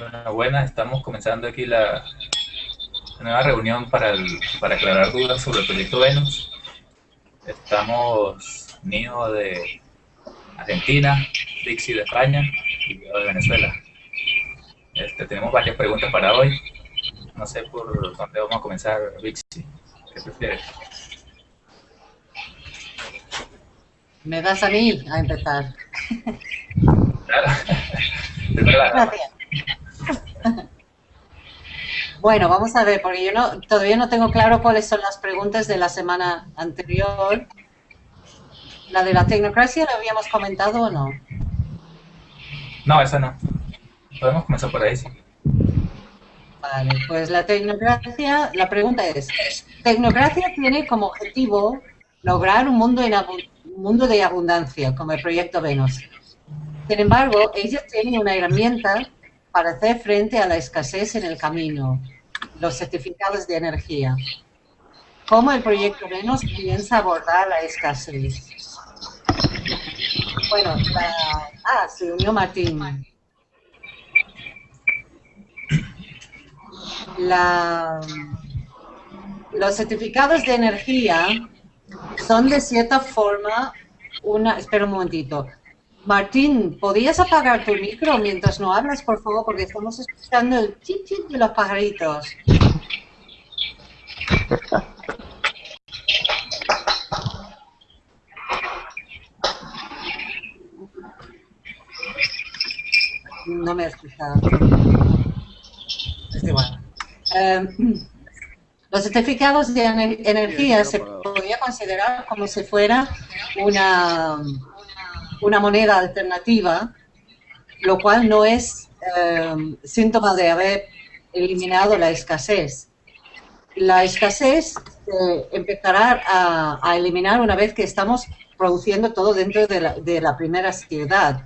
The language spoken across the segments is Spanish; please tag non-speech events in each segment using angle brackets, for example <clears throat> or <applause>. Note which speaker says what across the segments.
Speaker 1: Bueno, buenas, estamos comenzando aquí la nueva reunión para, para aclarar dudas sobre el proyecto Venus. Estamos Nio de Argentina, Dixie de España y yo de Venezuela. Este, tenemos varias preguntas para hoy. No sé por dónde vamos a comenzar, Dixie. ¿Qué prefieres?
Speaker 2: Me das a mí a empezar. <laughs>
Speaker 1: Claro. <laughs>
Speaker 2: Gracias. Bueno, vamos a ver, porque yo no, todavía no tengo claro cuáles son las preguntas de la semana anterior. ¿La de la tecnocracia la habíamos comentado o no?
Speaker 1: No, esa no. Podemos comenzar por ahí, sí.
Speaker 2: Vale, pues la tecnocracia, la pregunta es, ¿tecnocracia tiene como objetivo lograr un mundo, en un mundo de abundancia, como el proyecto Venus? Sin embargo, ellos tienen una herramienta para hacer frente a la escasez en el camino, los certificados de energía. ¿Cómo el proyecto Venus piensa abordar la escasez? Bueno, la... ah, se unió Martín. La... Los certificados de energía son de cierta forma una... Espera un momentito. Martín, ¿podrías apagar tu micro mientras no hablas, por favor? Porque estamos escuchando el chit de los pajaritos. No me he escuchado. Es igual. Eh, los certificados de energía se podría considerar como si fuera una una moneda alternativa, lo cual no es eh, síntoma de haber eliminado la escasez. La escasez eh, empezará a, eliminar una vez que estamos produciendo todo dentro de la, primera ciudad.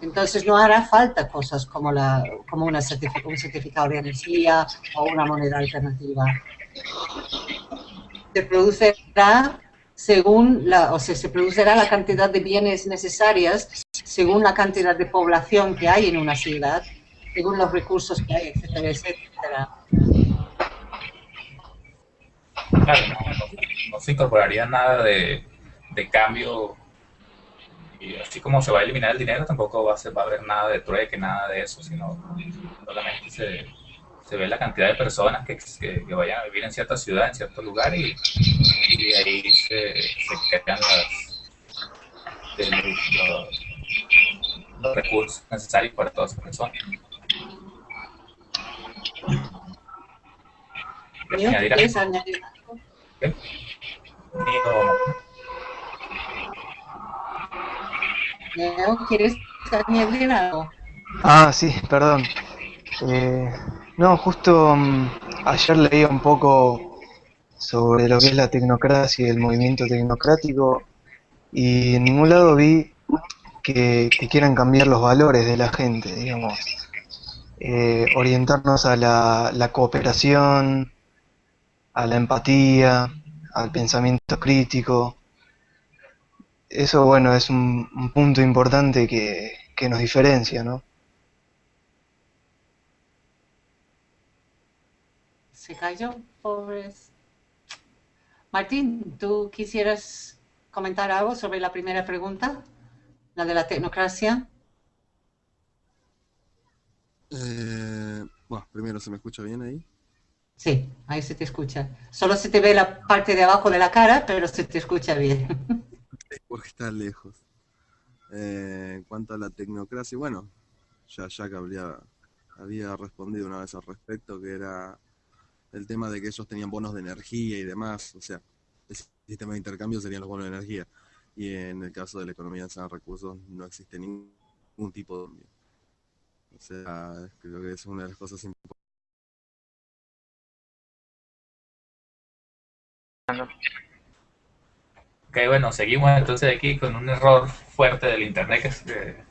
Speaker 2: Entonces no hará falta cosas como, la, como una un certificado de energía o una moneda alternativa. Se producirá según la, o sea, se producirá la cantidad de bienes necesarias según la cantidad de población que hay en una ciudad, según los recursos que hay, etcétera, etcétera.
Speaker 1: Claro, no, se incorporaría nada de, de, cambio y así como se va a eliminar el dinero, tampoco va a, ser, va a haber nada de trueque, nada de eso, sino solamente se se ve la cantidad de personas que, que, vayan a vivir en cierta ciudad, en cierto lugar, y, y ahí se, se crean los, los, recursos necesarios para todas esas personas.
Speaker 2: ¿Quieres añadir. ¿Quieres añadir algo?
Speaker 3: Ah, sí, perdón. Eh, no, justo mm, ayer leía un poco sobre lo que es la tecnocracia y el movimiento tecnocrático y en ningún lado vi que, quieran cambiar los valores de la gente, digamos. Eh, orientarnos a la, cooperación, a la empatía, al pensamiento crítico. Eso, bueno, es un, punto importante que nos diferencia, ¿no?
Speaker 2: Se cayó, pobres. Martín, ¿tú quisieras comentar algo sobre la primera pregunta? La de la tecnocracia.
Speaker 4: Eh, bueno, primero, ¿se me escucha bien ahí?
Speaker 2: Sí, ahí se te escucha. Solo se te ve la parte de abajo de la cara, pero se te escucha bien. <laughs>
Speaker 4: Porque está lejos. Eh, en cuanto a la tecnocracia, bueno, ya Jack había, había respondido una vez al respecto, que era el tema de que ellos tenían bonos de energía y demás, o sea, el sistema de intercambio serían los bonos de energía. Y en el caso de la economía de recursos no existe ningún tipo de cambio. O sea, creo que es una de las cosas importantes.
Speaker 1: Ok, bueno, seguimos entonces aquí con un error fuerte del internet que se,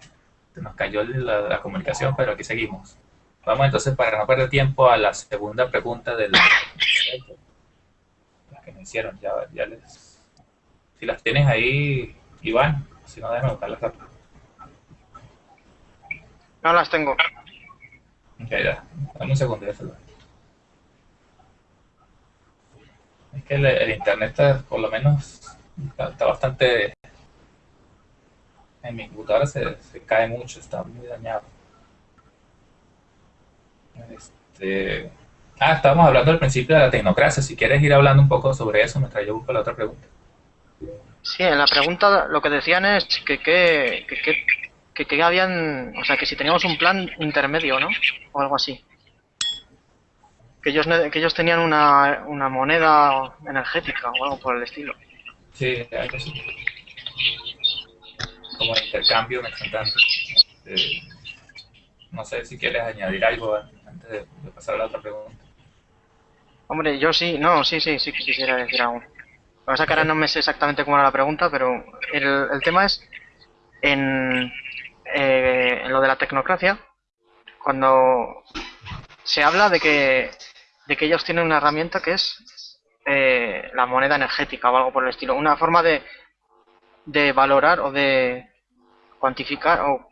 Speaker 1: nos cayó la comunicación, pero aquí seguimos. Vamos entonces, para no perder tiempo, a la segunda pregunta del... <coughs> La que me hicieron, ya, ya les... Si las tienes ahí, Iván, si no, déjame buscarlas
Speaker 5: No las tengo.
Speaker 1: Ok, ya. Dame un segundo, ya se lo Es que el, el internet está, por lo menos, está, está bastante... En mi computadora se, se cae mucho, está muy dañado. Este... Ah, estábamos hablando al principio de la tecnocracia. Si quieres ir hablando un poco sobre eso, mientras yo busco la otra pregunta.
Speaker 5: Sí, en la pregunta lo que decían es que que, que, que, que, habían, o sea, que si teníamos un plan intermedio, ¿no? O algo así. Que ellos, que ellos tenían una, una moneda energética o algo por el estilo.
Speaker 1: Sí, algo así. Como intercambio instantáneo. Este, no sé si quieres añadir algo an- de, pasar a la otra pregunta.
Speaker 5: Hombre, yo sí, no, sí, sí, sí quisiera decir algo. Lo que pasa que ahora no me sé exactamente cómo era la pregunta, pero el, el tema es en, eh, en lo de la tecnocracia, cuando se habla de que, de que ellos tienen una herramienta que es eh, la moneda energética o algo por el estilo, una forma de, de valorar o de cuantificar o,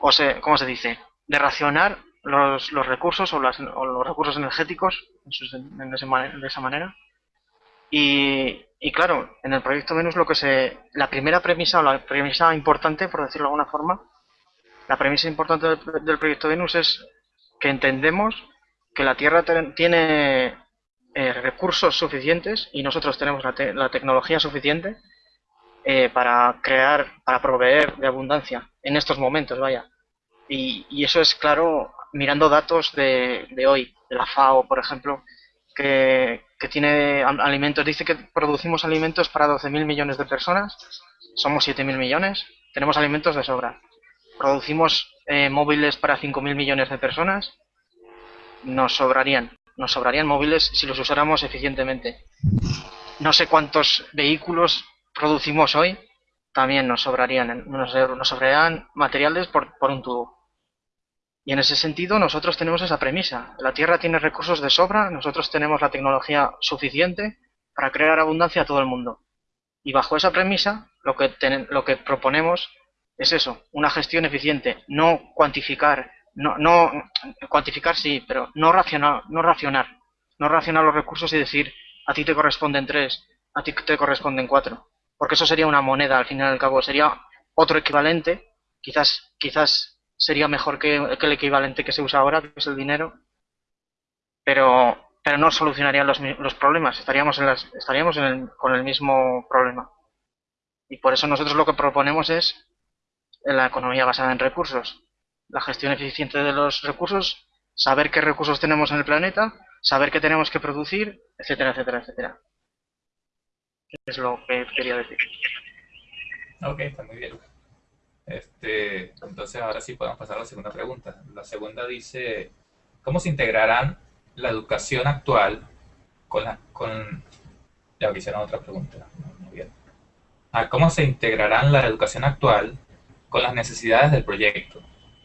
Speaker 5: o se, ¿cómo se dice? De racionar los, los recursos o, las- o los recursos energéticos en en ese de esa manera. Y, y claro, en el proyecto Venus lo que se. La primera premisa, o la premisa importante, por decirlo de alguna forma, la premisa importante del, del proyecto Venus es que entendemos que la Tierra tiene eh, recursos suficientes y nosotros tenemos la, te- la tecnología suficiente eh, para crear, para proveer de abundancia en estos momentos, vaya. Y, y eso es claro mirando datos de, de hoy, de la FAO, por ejemplo, que, tiene alimentos, dice que producimos alimentos para 12.000 millones de personas, somos 7.000 millones, tenemos alimentos de sobra. Producimos eh, móviles para 5.000 millones de personas, nos sobrarían, nos sobrarían móviles si los usáramos eficientemente. No sé cuántos vehículos producimos hoy, también nos sobrarían, nos, nos sobrarían materiales por, por un tubo. Y en ese sentido nosotros tenemos esa premisa. La Tierra tiene recursos de sobra, nosotros tenemos la tecnología suficiente para crear abundancia a todo el mundo. Y bajo esa premisa lo que, ten- lo que proponemos es eso, una gestión eficiente, no cuantificar, no, no cuantificar sí, pero no racionar, no racionar, no racionar los recursos y decir a ti te corresponden tres, a ti te corresponden cuatro, porque eso sería una moneda al fin y al cabo, sería otro equivalente, quizás, quizás sería mejor que, que el equivalente que se usa ahora, que es el dinero, pero, pero no solucionaría los, los problemas, estaríamos, en las, estaríamos en el- con el mismo problema. Y por eso nosotros lo que proponemos es la economía basada en recursos, la gestión eficiente de los recursos, saber qué recursos tenemos en el planeta, saber qué tenemos que producir, etcétera, etcétera, etcétera. Es lo que quería decir.
Speaker 1: Ok, está muy bien. Este, entonces ahora sí podemos pasar a la segunda pregunta. La segunda dice, ¿cómo se integrarán la educación actual con la, con, ya otra pregunta, muy bien. Ah, ¿cómo se integrarán la educación actual con las necesidades del proyecto?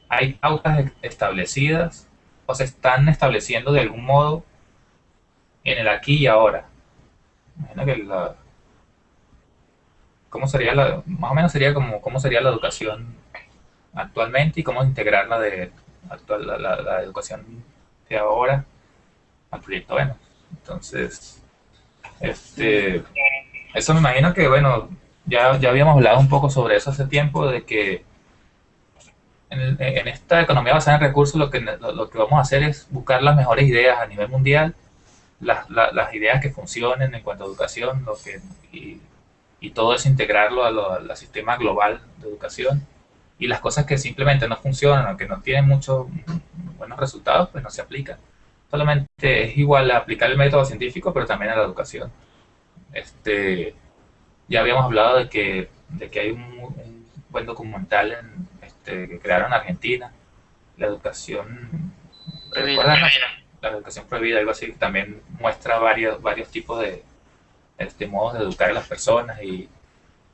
Speaker 1: ¿Hay pautas establecidas o se están estableciendo de algún modo en el aquí y ahora? Imagino que la, ¿Cómo sería la, más o menos sería como cómo sería la educación actualmente y cómo integrarla de actual, la, la- educación de ahora al proyecto Venus? Entonces, este, eso me imagino que, bueno, ya, ya habíamos hablado un poco sobre eso hace tiempo, de que en, en esta economía basada en recursos lo que, lo, lo que vamos a hacer es buscar las mejores ideas a nivel mundial, las, la- las ideas que funcionen en cuanto a educación, lo que, y, y todo eso integrarlo a lo- al sistema global de educación. Y las cosas que simplemente no funcionan o que no tienen muchos buenos resultados, pues no se aplican. Solamente es igual a aplicar el método científico, pero también a la educación. Este, ya habíamos hablado de que, de que hay un, un buen documental en, este, que crearon en Argentina, la educación
Speaker 5: Prohibida.
Speaker 1: la educación prohibida, algo así, que también muestra varios, varios tipos de este, modos de educar a las personas y,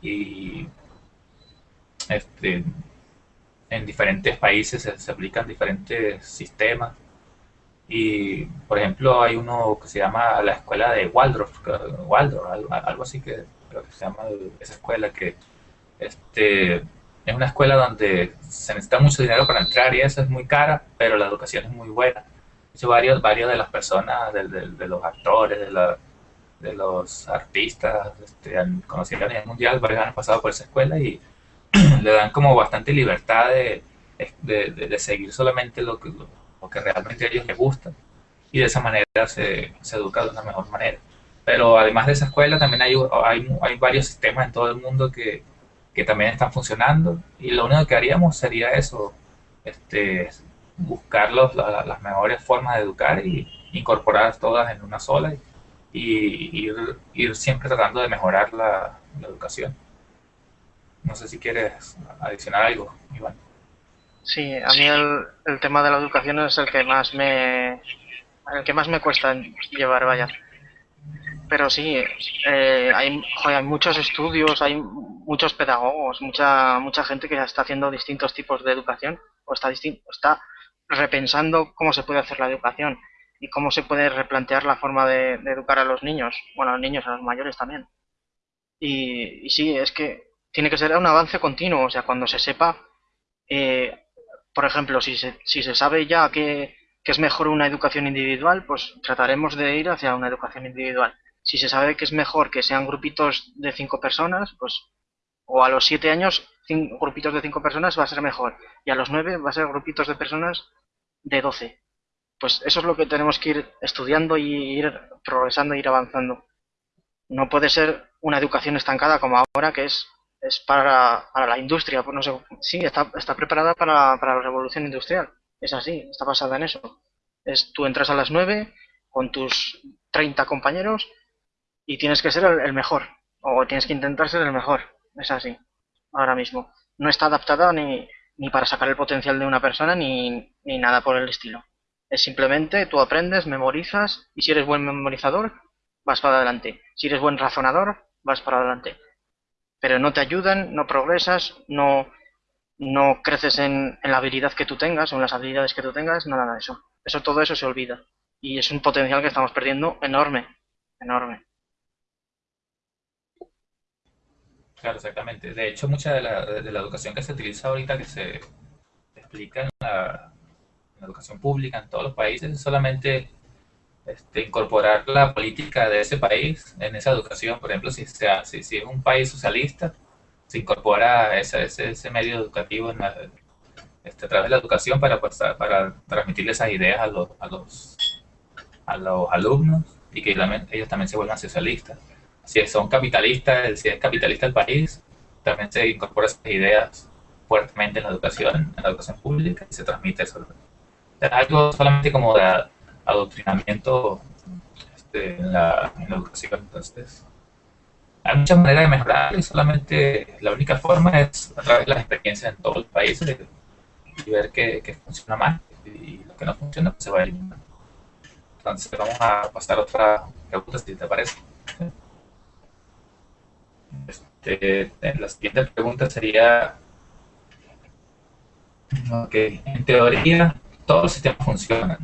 Speaker 1: y este, en diferentes países se, se aplican diferentes sistemas. Y, por ejemplo, hay uno que se llama la escuela de Waldorf, Waldorf, algo, algo así que creo que se llama esa escuela que este, es una escuela donde se necesita mucho dinero para entrar y eso es muy cara, pero la educación es muy buena. De hecho, varios, varios de las personas, de, de, los actores, de, la, de los artistas este, conocidos a nivel mundial, varios han pasado por esa escuela y <clears throat> le dan como bastante libertad de, de, de seguir solamente lo que, lo, que realmente a ellos les gusta y de esa manera se, se educa de una mejor manera. Pero además de esa escuela también hay, hay, hay varios sistemas en todo el mundo que, que también están funcionando y lo único que haríamos sería eso, este, buscar los, las mejores formas de educar y incorporar todas en una sola y, ir, ir, siempre tratando de mejorar la, educación. No sé si quieres adicionar algo, Iván.
Speaker 5: Sí, a mí el, el tema de la educación es el que más me el que más me cuesta llevar, vaya pero sí, eh, hay, hay muchos estudios, hay muchos pedagogos, mucha mucha gente que ya está haciendo distintos tipos de educación o está, está repensando cómo se puede hacer la educación y cómo se puede replantear la forma de, educar a los niños, bueno, a los niños, a los mayores también. Y, sí, es que tiene que ser un avance continuo, o sea, cuando se sepa, eh, por ejemplo, si se, si se sabe ya que, que es mejor una educación individual, pues trataremos de ir hacia una educación individual si se sabe que es mejor que sean grupitos de cinco personas, pues o a los siete años cinco, grupitos de cinco personas va a ser mejor y a los nueve va a ser grupitos de personas de doce. Pues eso es lo que tenemos que ir estudiando y ir progresando, ir avanzando. No puede ser una educación estancada como ahora que es, es para, para la industria. Pues no sé, sí, está, está preparada para, para la revolución industrial. Es así, está basada en eso. Es, tú entras a las nueve con tus 30 compañeros y tienes que ser el, mejor, o tienes que intentar ser el mejor, es así, ahora mismo. No está adaptada ni, ni para sacar el potencial de una persona ni, ni nada por el estilo. Es simplemente tú aprendes, memorizas y si eres buen memorizador, vas para adelante. Si eres buen razonador, vas para adelante. Pero no te ayudan, no progresas, no, no creces en, en, la habilidad que tú tengas o en las habilidades que tú tengas, nada de eso. Eso todo eso se olvida. Y es un potencial que estamos perdiendo enorme, enorme.
Speaker 1: Claro, exactamente. De hecho, mucha de la, de la educación que se utiliza ahorita, que se explica en la, educación pública en todos los países, es solamente este, incorporar la política de ese país en esa educación. Por ejemplo, si, sea, si, es un país socialista, se incorpora ese, ese, ese medio educativo este, a través de la educación para, pues, para transmitirle esas ideas a los, a los, a los alumnos y que ellos también se vuelvan socialistas si son capitalistas, si es capitalista el país, también se incorpora esas ideas fuertemente en la educación, en la educación pública y se transmite eso. Algo solamente como de adoctrinamiento este, en, la, educación. Entonces, hay muchas maneras de mejorar y solamente la única forma es a través de las experiencias en todos los países y ver qué, funciona más y lo que no funciona pues se va a eliminar. Entonces, vamos a pasar a otra pregunta, si te parece. Este, la siguiente pregunta sería, ok, en teoría todos los sistemas funcionan.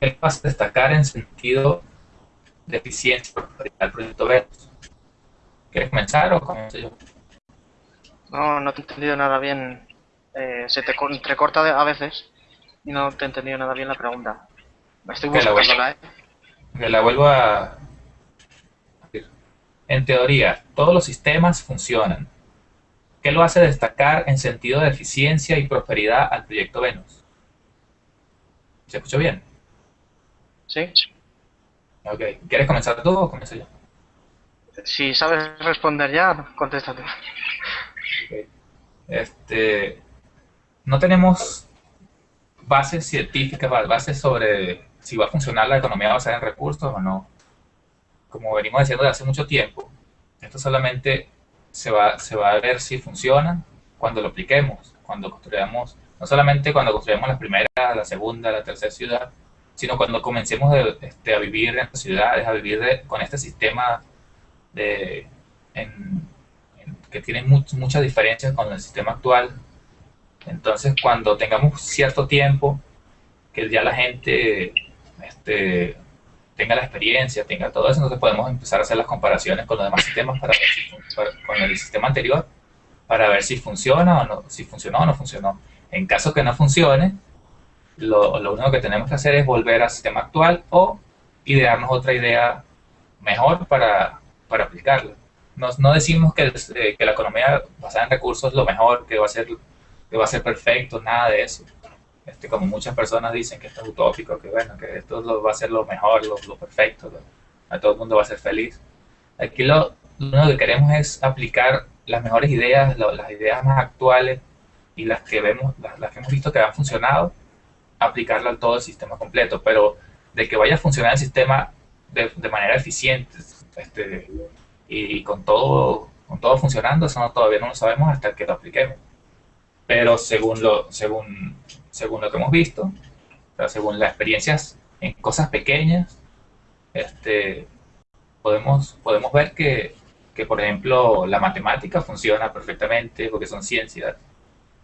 Speaker 1: ¿Qué pasa destacar en sentido de eficiencia del proyecto Venus? ¿Quieres comenzar o comienzo yo?
Speaker 5: No, no te he entendido nada bien. Eh, se te entrecorta a veces y no te he entendido nada bien la pregunta. Me estoy buscando la, ¿eh?
Speaker 1: Que la vuelvo a, en teoría, todos los sistemas funcionan. ¿Qué lo hace destacar en sentido de eficiencia y prosperidad al proyecto Venus? ¿Se escuchó bien?
Speaker 5: Sí.
Speaker 1: Ok. ¿Quieres comenzar tú o comienzo yo?
Speaker 5: Si sabes responder ya, contéstate.
Speaker 1: Este, no tenemos bases científicas, bases sobre si va a funcionar la economía basada en recursos o no como venimos diciendo de hace mucho tiempo, esto solamente se va, se va a ver si funciona cuando lo apliquemos, cuando construyamos, no solamente cuando construyamos la primera, la segunda, la tercera ciudad, sino cuando comencemos este, a vivir en ciudades, a vivir con este sistema de, que tiene muchas diferencias con el sistema actual. Entonces, cuando tengamos cierto tiempo, que ya la gente este, tenga la experiencia, tenga todo eso, entonces podemos empezar a hacer las comparaciones con los demás sistemas para, con el sistema anterior para ver si funciona o no, si funcionó o no funcionó. En caso que no funcione, lo, lo único que tenemos que hacer es volver al sistema actual o idearnos otra idea mejor para, para aplicarla. No, no decimos que, eh, que, la economía basada en recursos es lo mejor, que va a ser, que va a ser perfecto, nada de eso. Este, como muchas personas dicen que esto es utópico, que bueno, que esto lo, va a ser lo mejor, lo, lo perfecto, a todo el mundo va a ser feliz. Aquí lo, lo único que queremos es aplicar las mejores ideas, las ideas más actuales y las que vemos, las, que hemos visto que han funcionado, aplicarla a todo el sistema completo. Pero de que vaya a funcionar el sistema de, de manera eficiente este, y, con todo con todo funcionando, eso no, todavía no lo sabemos hasta que lo apliquemos. Pero según lo, según, según lo que hemos visto, según las experiencias en cosas pequeñas, este, podemos, podemos ver que que por ejemplo la matemática funciona perfectamente porque son ciencias,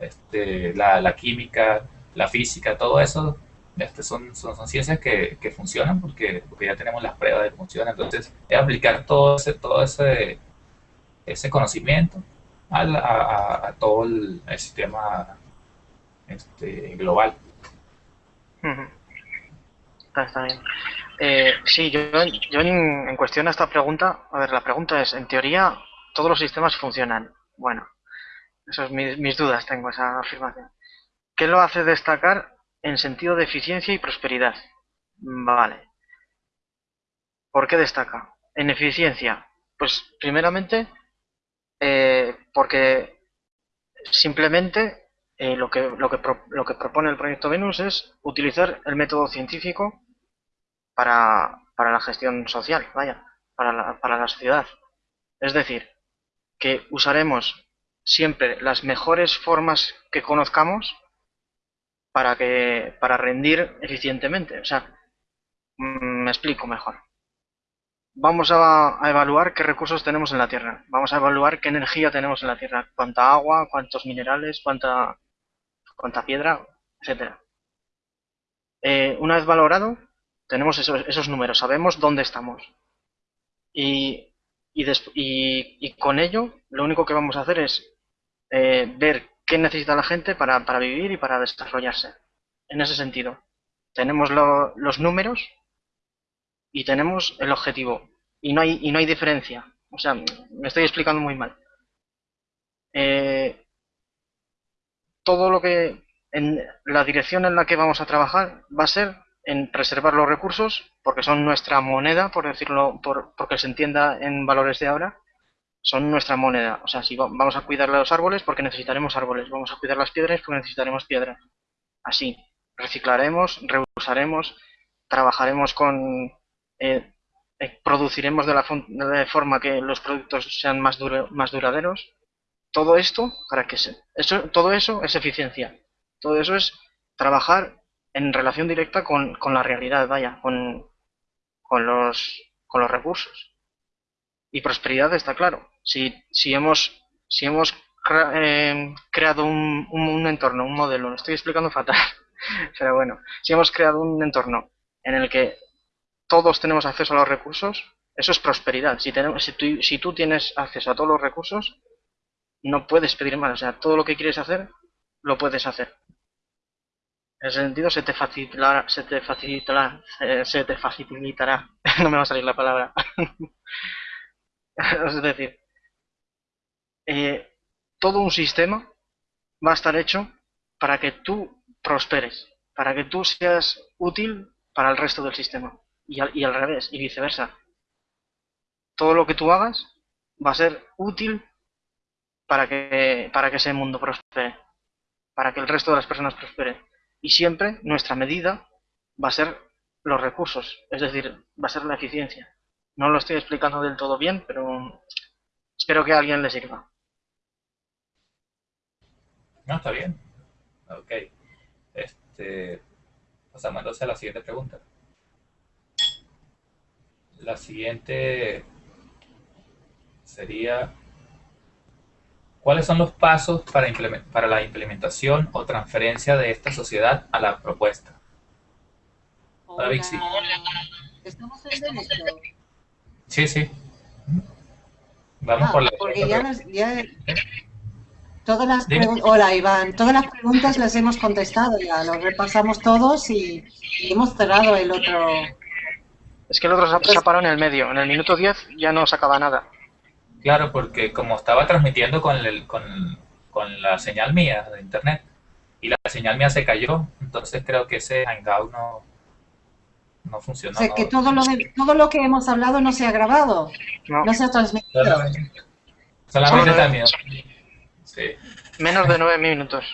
Speaker 1: este, la, la, química, la física, todo eso este, son, son, ciencias que, que funcionan porque, porque, ya tenemos las pruebas de que funcionan. Entonces, es aplicar todo ese, todo ese, ese conocimiento a, a, a todo el, sistema este, global.
Speaker 5: Está bien. Eh, sí, yo, yo en, cuestión a esta pregunta, a ver, la pregunta es, en teoría, todos los sistemas funcionan. Bueno, esas mis, mis dudas tengo, esa afirmación. ¿Qué lo hace destacar en sentido de eficiencia y prosperidad? Vale. ¿Por qué destaca? En eficiencia, pues primeramente, eh, porque simplemente eh, lo, que, lo, que pro, lo que propone el proyecto Venus es utilizar el método científico para, para la gestión social, vaya, para la, para la sociedad. Es decir, que usaremos siempre las mejores formas que conozcamos para que para rendir eficientemente. O sea, mm, me explico mejor. Vamos a, evaluar qué recursos tenemos en la Tierra. Vamos a evaluar qué energía tenemos en la Tierra. Cuánta agua, cuántos minerales, cuánta, cuánta piedra, etcétera. Eh, una vez valorado, tenemos esos, esos números, sabemos dónde estamos. Y, y, con ello, lo único que vamos a hacer es eh, ver qué necesita la gente para, para, vivir y para desarrollarse. En ese sentido, tenemos lo, los números y tenemos el objetivo. Y no hay, y no hay diferencia. O sea, me estoy explicando muy mal. Eh, todo lo que en la dirección en la que vamos a trabajar va a ser en preservar los recursos, porque son nuestra moneda, por decirlo, por, porque se entienda en valores de ahora, son nuestra moneda. O sea, si vamos a cuidar los árboles, porque necesitaremos árboles, vamos a cuidar las piedras, porque necesitaremos piedras. Así, reciclaremos, reusaremos, trabajaremos con... Eh, eh, produciremos de la de forma que los productos sean más, duro, más duraderos. Todo esto, para que se, eso, todo eso es eficiencia. Todo eso es trabajar en relación directa con, con la realidad, vaya, con, con, los, con los recursos. Y prosperidad está claro. Si, si hemos, si hemos eh, creado un, un, entorno, un modelo, lo estoy explicando fatal, <laughs> pero bueno, si hemos creado un entorno en el que todos tenemos acceso a los recursos, eso es prosperidad. Si, tenemos, si, tú, si tú tienes acceso a todos los recursos, no puedes pedir más. O sea, todo lo que quieres hacer, lo puedes hacer. En ese sentido se te facilitará, se te facilitará, se te facilitará, no me va a salir la palabra. <laughs> <laughs> es decir, eh, todo un sistema va a estar hecho para que tú prosperes, para que tú seas útil para el resto del sistema y al, y al revés y viceversa. Todo lo que tú hagas va a ser útil para que, para que ese mundo prospere, para que el resto de las personas prosperen y siempre nuestra medida va a ser los recursos, es decir, va a ser la eficiencia. No lo estoy explicando del todo bien, pero espero que a alguien le sirva.
Speaker 1: No, está bien. Ok. Este, pasamos entonces a la siguiente pregunta. La siguiente sería ¿Cuáles son los pasos para, para, la implementación o transferencia de esta sociedad a la propuesta?
Speaker 2: Hola. Vixi. ¿Estamos en?
Speaker 1: Sí, sí. Vamos ah, por la
Speaker 2: Porque ya, nos, ya, Todas las Hola, Iván. Todas las preguntas las hemos contestado ya. Lo repasamos todos y, hemos cerrado el otro.
Speaker 5: Es que el otro se ha parado en el medio. En el minuto 10 ya no sacaba nada.
Speaker 1: Claro, porque como estaba transmitiendo con, el, con, con la señal mía de internet y la señal mía se cayó, entonces creo que ese Hangout no, no funcionó.
Speaker 2: O sea, que todo lo, todo lo que hemos hablado no se ha grabado, no, se ha transmitido.
Speaker 1: Solamente, también. Sí.
Speaker 5: Menos de nueve minutos.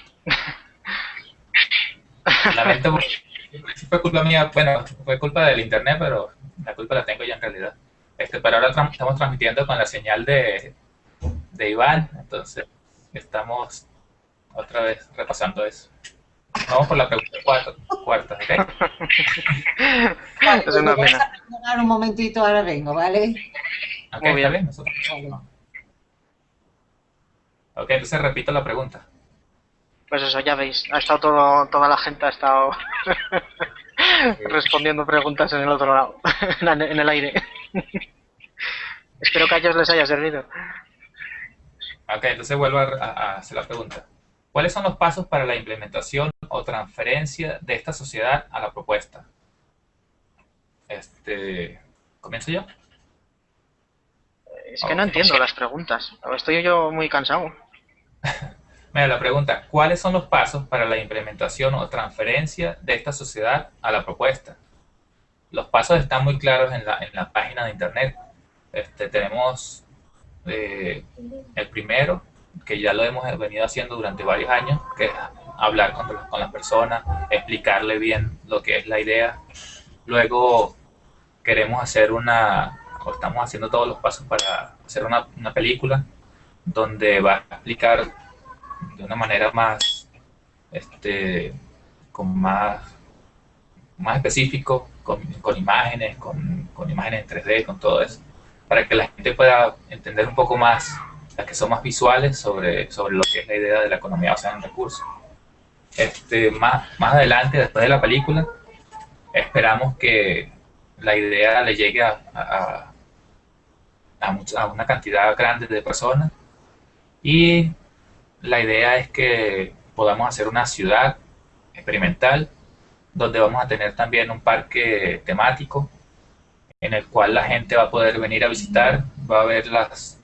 Speaker 1: Lamento, <laughs> fue culpa mía, bueno, fue culpa del internet, pero la culpa la tengo yo en realidad. Este, pero ahora estamos transmitiendo con la señal de, de Iván, entonces estamos otra vez repasando eso. Vamos por la pregunta cuarta, cuarta ¿ok?
Speaker 2: es una pena. un momentito, ahora vengo, ¿vale?
Speaker 1: Ok, Muy bien. Nosotros. Ok, entonces repito la pregunta.
Speaker 5: Pues eso, ya veis, ha estado todo, toda la gente ha estado <laughs> respondiendo preguntas en el otro lado, <laughs> en el aire. <laughs> Espero que a ellos les haya servido.
Speaker 1: Ok, entonces vuelvo a, hacer la pregunta. ¿Cuáles son los pasos para la implementación o transferencia de esta sociedad a la propuesta? Este, ¿Comienzo yo?
Speaker 5: Es que no entiendo las preguntas. Estoy yo muy cansado. <laughs>
Speaker 1: Mira, la pregunta, ¿cuáles son los pasos para la implementación o transferencia de esta sociedad a la propuesta? Los pasos están muy claros en la, en la página de internet. Este, tenemos eh, el primero, que ya lo hemos venido haciendo durante varios años, que es hablar con, las personas, explicarle bien lo que es la idea. Luego queremos hacer una, o estamos haciendo todos los pasos para hacer una, una película donde va a explicar de una manera más, este, con más, más específico, con, con imágenes, con, con, imágenes en 3D, con todo eso, para que la gente pueda entender un poco más, las que son más visuales sobre, sobre lo que es la idea de la economía basada en recursos. Este, más, más adelante, después de la película, esperamos que la idea le llegue a, a, a, a una cantidad grande de personas y la idea es que podamos hacer una ciudad experimental donde vamos a tener también un parque temático en el cual la gente va a poder venir a visitar, va a ver las,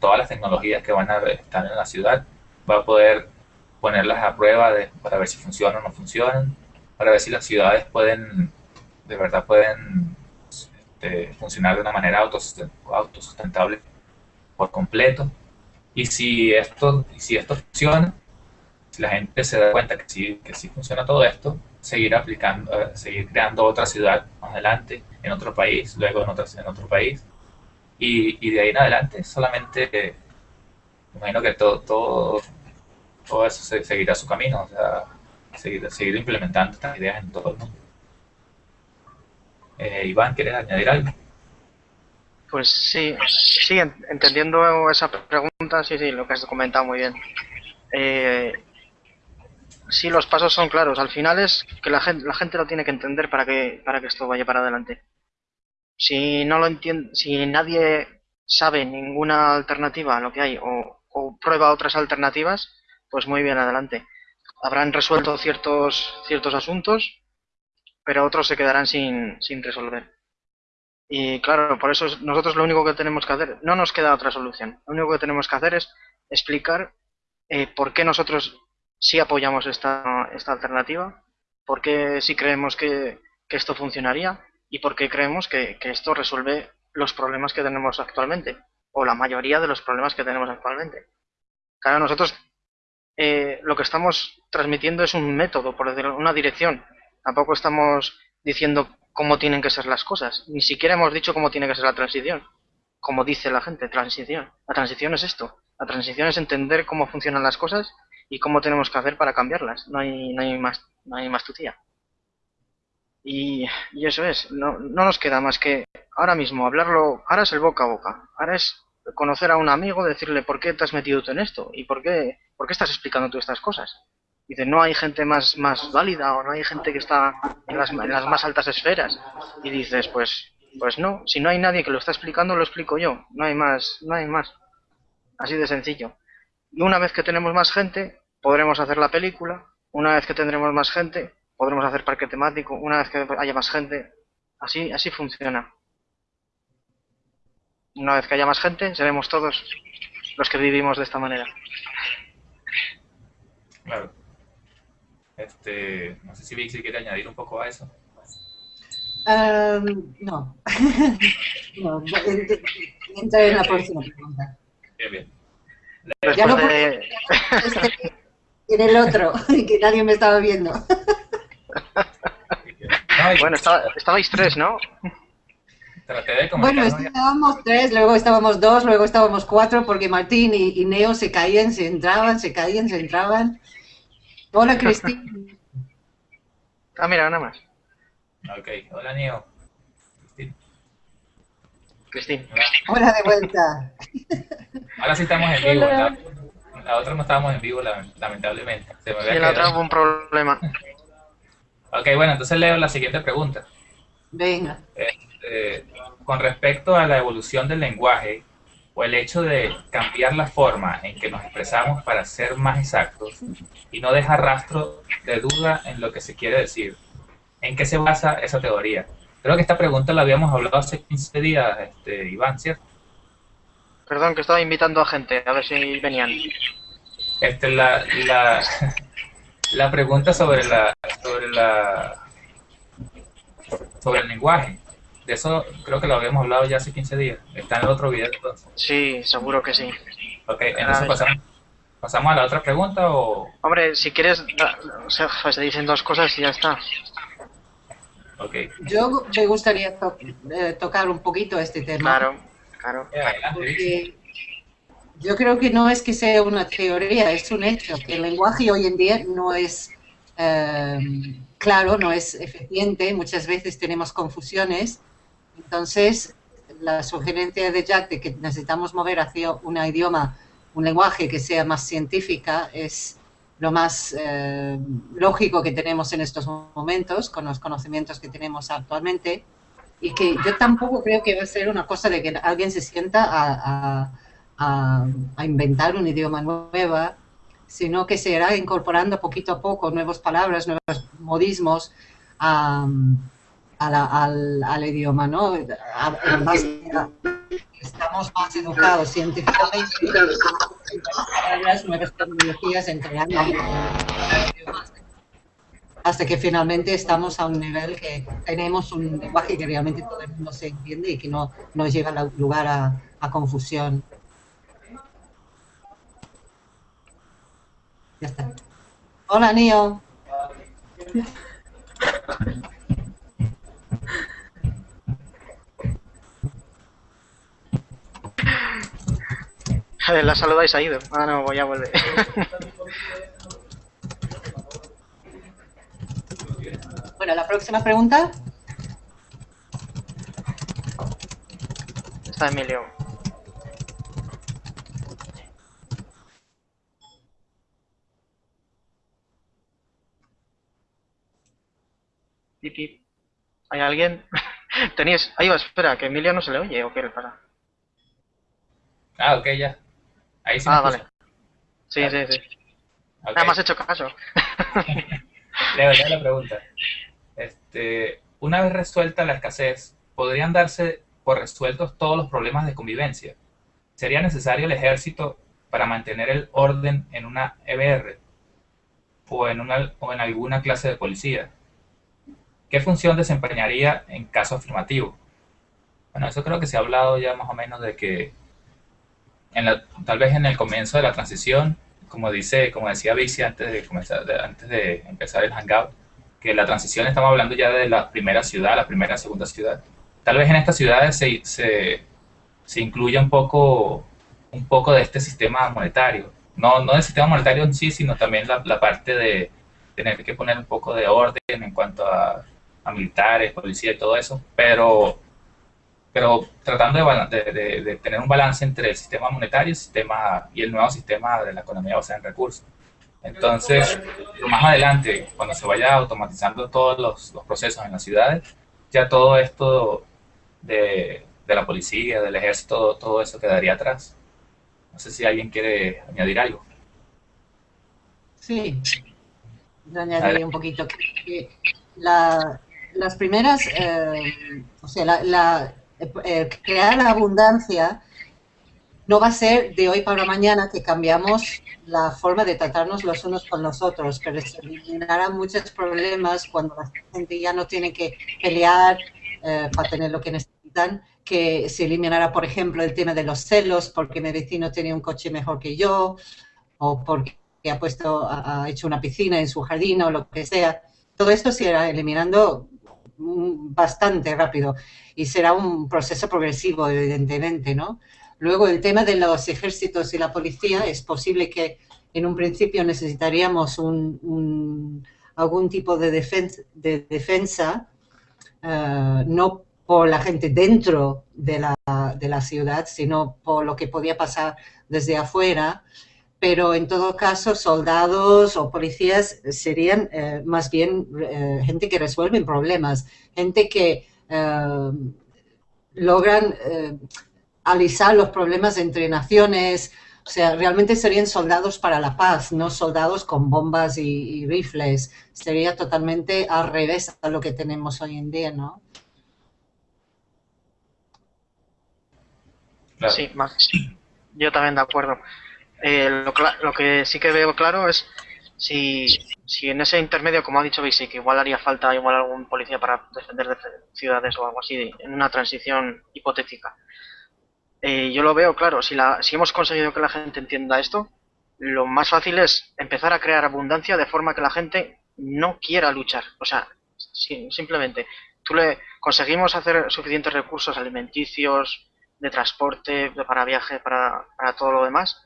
Speaker 1: todas las tecnologías que van a estar en la ciudad, va a poder ponerlas a prueba para ver si funcionan o no funcionan, para ver si las ciudades pueden, de verdad pueden este, funcionar de una manera autosustentable por completo. Y si esto, si esto funciona, si la gente se da cuenta que sí, que sí funciona todo esto, seguir aplicando, eh, seguir creando otra ciudad más adelante, en otro país, luego en otro, en otro país. Y, y de ahí en adelante solamente, imagino que todo, todo, todo eso seguirá su camino, o sea, seguir, seguir implementando estas ideas en todo el mundo. Eh, Iván, ¿quieres añadir algo?
Speaker 5: Pues sí, sí, entendiendo esa pregunta, sí, sí, lo que has comentado muy bien. Eh, sí, los pasos son claros. Al final es que la gente, la gente lo tiene que entender para que, para que esto vaya para adelante. Si no lo entiende, si nadie sabe ninguna alternativa a lo que hay o, prueba otras alternativas, pues muy bien adelante. Habrán resuelto ciertos, ciertos asuntos, pero otros se quedarán sin, sin resolver. Y claro, por eso nosotros lo único que tenemos que hacer, no nos queda otra solución. Lo único que tenemos que hacer es explicar eh, por qué nosotros sí apoyamos esta, esta alternativa, por qué sí creemos que, que esto funcionaría y por qué creemos que, esto resuelve los problemas que tenemos actualmente, o la mayoría de los problemas que tenemos actualmente. Claro, nosotros eh, lo que estamos transmitiendo es un método, por decirlo, una dirección. Tampoco estamos diciendo cómo tienen que ser las cosas. Ni siquiera hemos dicho cómo tiene que ser la transición. Como dice la gente, transición. La transición es esto. La transición es entender cómo funcionan las cosas y cómo tenemos que hacer para cambiarlas. No hay, no hay más, no hay. Y, eso es. No, no nos queda más que ahora mismo hablarlo. Ahora es el boca a boca. Ahora es conocer a un amigo, decirle por qué te has metido tú en esto y por qué, por qué estás explicando tú estas cosas. Dice, no hay gente más, más válida o no hay gente que está en las, en las más altas esferas. Y dices, pues, pues no, si no hay nadie que lo está explicando, lo explico yo. No hay más, no hay más. Así de sencillo. Y una vez que tenemos más gente, podremos hacer la película. Una vez que tendremos más gente, podremos hacer parque temático. Una vez que haya más gente, así, así funciona. Una vez que haya más gente, seremos todos los que vivimos de esta manera.
Speaker 1: Claro. Este, no sé si Vixi quiere añadir un poco a eso.
Speaker 2: Um, no. <laughs> no. Entra en la próxima pregunta.
Speaker 1: Bien, bien.
Speaker 2: Ya lo
Speaker 5: de-
Speaker 2: Este, en el otro, <laughs> que nadie me estaba viendo. <laughs>
Speaker 5: Bueno, estaba, estabais tres, ¿no?
Speaker 1: de
Speaker 2: Bueno, estábamos tres, luego estábamos dos, luego estábamos cuatro, porque Martín y, y Neo se caían, se entraban, se caían, se entraban. Hola, Cristina.
Speaker 5: Ah, mira, nada más.
Speaker 1: Ok, hola Neo. Cristina.
Speaker 5: Cristín.
Speaker 2: Hola de vuelta.
Speaker 1: Ahora sí estamos en vivo. La, la otra no estábamos en vivo, la- lamentablemente. Se me
Speaker 5: Sí,
Speaker 1: había
Speaker 5: en la otra hubo un problema.
Speaker 1: Ok, bueno, entonces leo la siguiente pregunta.
Speaker 2: Venga.
Speaker 1: Este, con respecto a la evolución del lenguaje o el hecho de cambiar la forma en que nos expresamos para ser más exactos y no dejar rastro de duda en lo que se quiere decir, ¿en qué se basa esa teoría? Creo que esta pregunta la habíamos hablado hace 15 días, este, Iván, ¿cierto?
Speaker 5: Perdón, que estaba invitando a gente, a ver si venían.
Speaker 1: Este, la, la, <laughs> la pregunta sobre la, sobre la, sobre el lenguaje. De eso creo que lo habíamos hablado ya hace 15 días. Está en el otro video entonces.
Speaker 5: Sí, seguro que sí.
Speaker 1: Ok, entonces pasamos, pasamos a la otra pregunta o...
Speaker 5: Hombre, si quieres, da- o sea, pues se dicen dos cosas y ya está.
Speaker 1: Ok,
Speaker 2: Yo me gustaría to- eh, tocar un poquito este tema.
Speaker 5: Claro, claro.
Speaker 1: Vicky.
Speaker 2: Porque yo creo que no es que sea una teoría, es un hecho, que el lenguaje hoy en día no es eh, claro, no es eficiente, muchas veces tenemos confusiones. Entonces, la sugerencia de Jack de que necesitamos mover hacia un idioma, un lenguaje que sea más científica, es lo más eh, lógico que tenemos en estos momentos, con los conocimientos que tenemos actualmente y que yo tampoco creo que va a ser una cosa de que alguien se sienta a inventar un idioma nueva, sino que se irá incorporando poquito a poco nuevas palabras, nuevos modismos a- a la- al, al idioma, ¿no? A- en base a- estamos más educados científicamente, palabras, nuevas tecnologías entre ambos idiomas hasta que finalmente estamos a un nivel que tenemos un lenguaje que realmente todo el mundo se entiende y que no nos lleva a lugar a, a confusión. Ya está. Hola, Nio.
Speaker 5: La saludáis ha ido. Ah, no, voy a volver.
Speaker 2: Bueno, la próxima pregunta.
Speaker 5: Está Emilio. ¿Hay alguien? <laughs> Teníais... Ahí va, espera, que Emilio no se le oye o qué le pasa.
Speaker 1: Ah, ok, ya. Ahí sí
Speaker 5: Ah, vale. Sí, sí, sí. Nada más hecho caso. <laughs>
Speaker 1: Leo, leo la pregunta. Este, una vez resuelta la escasez, ¿podrían darse por resueltos todos los problemas de convivencia? ¿Sería necesario el ejército para mantener el orden en una EBR o en, una, o en alguna clase de policía? ¿Qué función desempeñaría en caso afirmativo? Bueno, eso creo que se ha hablado ya más o menos de que en la- tal vez en el comienzo de la transición como dice, como decía Vixi antes de comenzar, de- antes de empezar el hangout, que la transición estamos hablando ya de la primera ciudad, la primera, segunda ciudad. Tal vez en estas ciudades se, se, se incluya un poco, un poco de este sistema monetario. No, no del sistema monetario en sí, sino también la, la parte de tener que poner un poco de orden en cuanto a, a militares, policía y todo eso, pero pero tratando de, de- de- de tener un balance entre el sistema monetario el sistema, y el nuevo sistema de la economía basada en recursos. Entonces, más adelante, cuando se vaya automatizando todos los, los procesos en las ciudades, ya todo esto de, de la policía, del ejército, todo eso quedaría atrás. No sé si alguien quiere añadir algo.
Speaker 2: Sí, yo añadiría un poquito que la, las primeras, eh, o sea, la, la eh, crear la abundancia no va a ser de hoy para mañana que cambiamos la forma de tratarnos los unos con los otros, pero se eliminarán muchos problemas cuando la gente ya no tiene que pelear eh, para tener lo que necesitan, que se eliminará, por ejemplo, el tema de los celos porque mi vecino tiene un coche mejor que yo o porque ha puesto, ha hecho una piscina en su jardín o lo que sea. Todo esto se irá eliminando bastante rápido y será un proceso progresivo, evidentemente, ¿no? Luego, el tema de los ejércitos y la policía, es posible que en un principio necesitaríamos un, algún tipo de defensa, de defensa eh, no por la gente dentro de la, de la, ciudad, sino por lo que podía pasar desde afuera. Pero en todo caso, soldados o policías serían eh, más bien eh, gente que resuelven problemas, gente que logran alisar los problemas entre naciones, o sea, realmente serían soldados para la paz, no soldados con bombas y, rifles. Sería totalmente al revés a lo que tenemos hoy en día, ¿no?
Speaker 5: Sí, más. Yo también de acuerdo. Eh, lo, lo, que sí que veo claro es si, si en ese intermedio, como ha dicho Basic, igual haría falta igual algún policía para defender de ciudades o algo así, en una transición hipotética. Eh, yo lo veo claro, si, la, si hemos conseguido que la gente entienda esto, lo más fácil es empezar a crear abundancia de forma que la gente no quiera luchar. O sea, simplemente, tú le conseguimos hacer suficientes recursos alimenticios, de transporte, para viaje, para, para todo lo demás,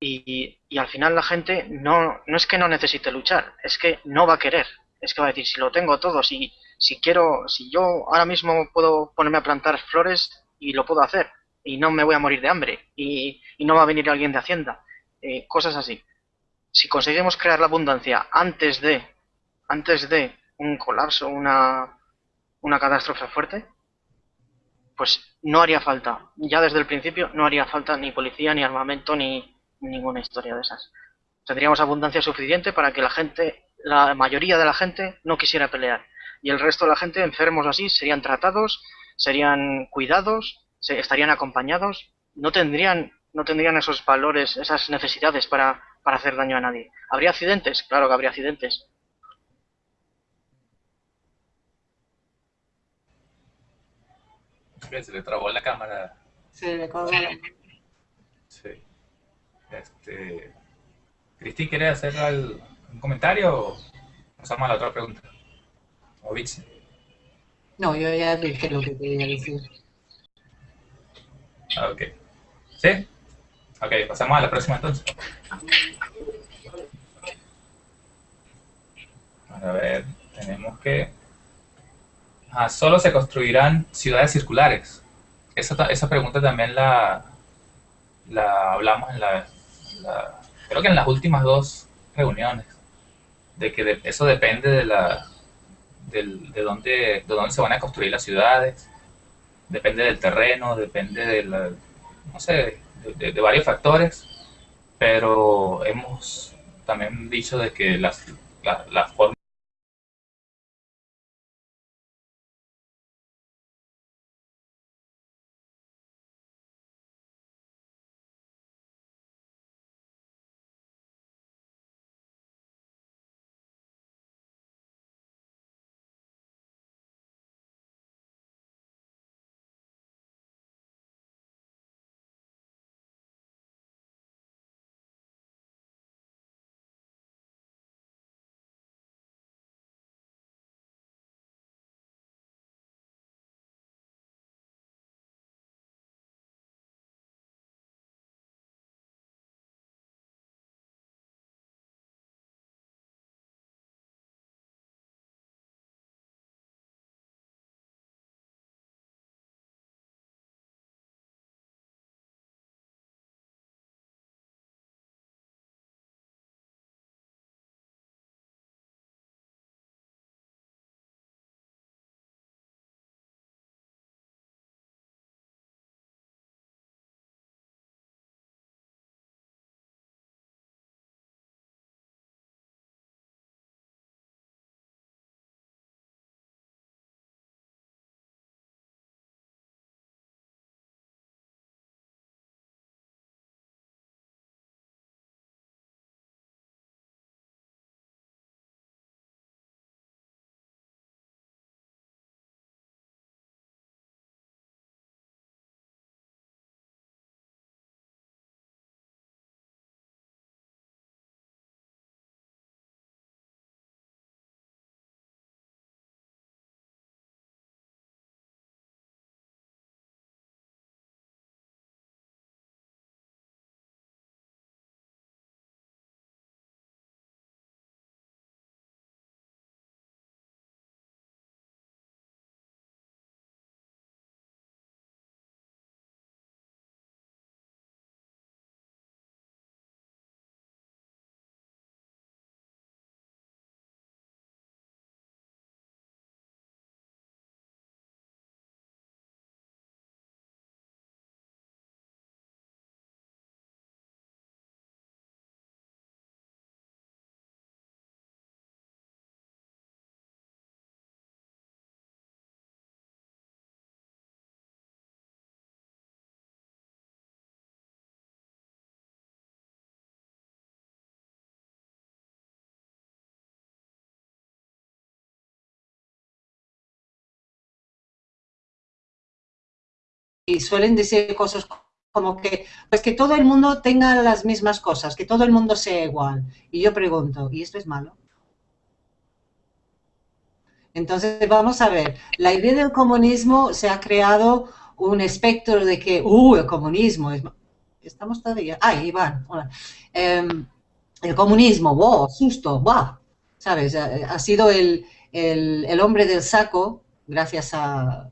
Speaker 5: y, y, al final la gente no, no es que no necesite luchar, es que no va a querer. Es que va a decir, si lo tengo todo, si, si quiero, si yo ahora mismo puedo ponerme a plantar flores y lo puedo hacer, y no me voy a morir de hambre y, no va a venir alguien de Hacienda. Eh, cosas así. Si conseguimos crear la abundancia antes de, antes de un colapso, una, una catástrofe fuerte, pues no haría falta, ya desde el principio no haría falta ni policía, ni armamento, ni ninguna historia de esas. Tendríamos abundancia suficiente para que la gente, la mayoría de la gente, no quisiera pelear. Y el resto de la gente, enfermos así, serían tratados, serían cuidados se, estarían acompañados, no tendrían, no tendrían esos valores, esas necesidades para, para hacer daño a nadie. ¿Habría accidentes? Claro que habría accidentes.
Speaker 1: Se le trabó la cámara.
Speaker 2: Se le.
Speaker 1: Este... Cristín, ¿quieres hacer un comentario o pasamos a la otra pregunta? ¿O
Speaker 2: No, yo ya dije lo que quería decir.
Speaker 1: Ah, ok. ¿Sí? Ok, pasamos a la próxima entonces. A ver, tenemos que... Ah, solo se construirán ciudades circulares. Esa, esa pregunta también la, la hablamos en la, Creo que en las últimas dos reuniones. De que eso depende de la... De, de, dónde, de dónde se van a construir las ciudades depende del terreno, depende de la, no sé, de, varios factores, pero hemos también dicho de que las, la, la forma
Speaker 2: suelen decir cosas como que, pues que todo el mundo tenga las mismas cosas, que todo el mundo sea igual. Y yo pregunto, ¿y esto es malo? Entonces, vamos a ver, la idea del comunismo se ha creado un espectro de que, uh, el comunismo es... Estamos todavía... Ah, Iván, hola. Em, el comunismo, wow, susto, wow. ¿Sabes? Ha, sido el, el, hombre del saco, gracias a,